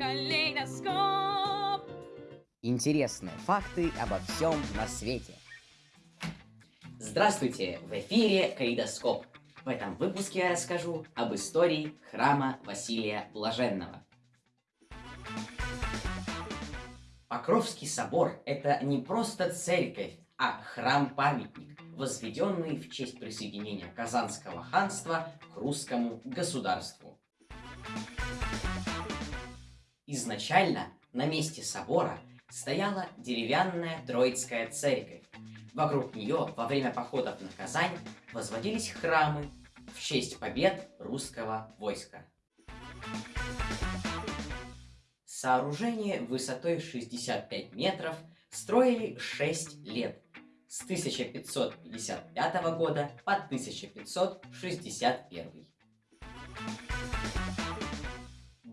Калейдоскоп. Интересные факты обо всем на свете. Здравствуйте! В эфире Калейдоскоп. В этом выпуске я расскажу об истории храма Василия Блаженного. Покровский собор – это не просто церковь, а храм-памятник, возведенный в честь присоединения Казанского ханства к русскому государству. Изначально на месте собора стояла деревянная Троицкая церковь. Вокруг нее во время походов на Казань возводились храмы в честь побед русского войска. Сооружение высотой 65 метров строили 6 лет, с 1555 года по 1561.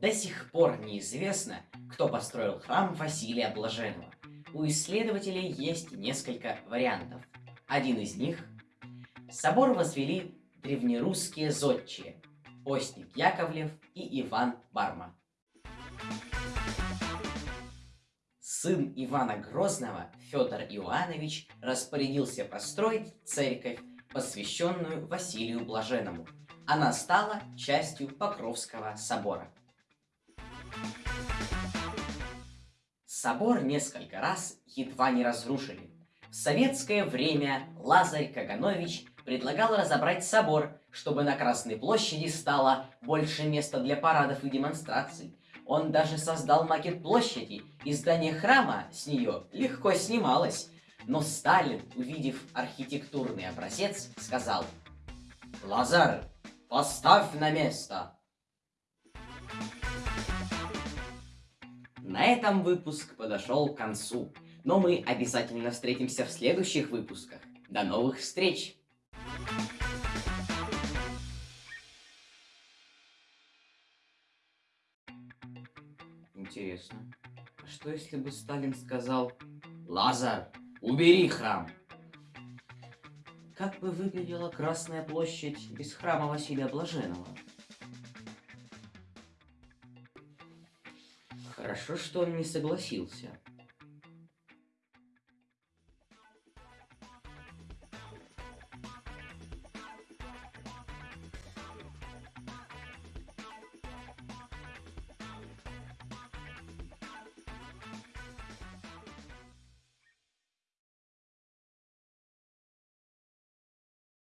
До сих пор неизвестно, кто построил храм Василия Блаженного. У исследователей есть несколько вариантов. Один из них – собор возвели древнерусские зодчие – Постник Яковлев и Иван Барма. Сын Ивана Грозного, Федор Иоаннович, распорядился построить церковь, посвященную Василию Блаженному. Она стала частью Покровского собора. Собор несколько раз едва не разрушили. В советское время Лазарь Каганович предлагал разобрать собор, чтобы на Красной площади стало больше места для парадов и демонстраций. Он даже создал макет площади, и здание храма с нее легко снималось. Но Сталин, увидев архитектурный образец, сказал «Лазар, поставь на место!» На этом выпуск подошел к концу, но мы обязательно встретимся в следующих выпусках. До новых встреч! Интересно, а что если бы Сталин сказал «Лазар, убери храм»? Как бы выглядела Красная площадь без храма Василия Блаженного? Хорошо, что он не согласился.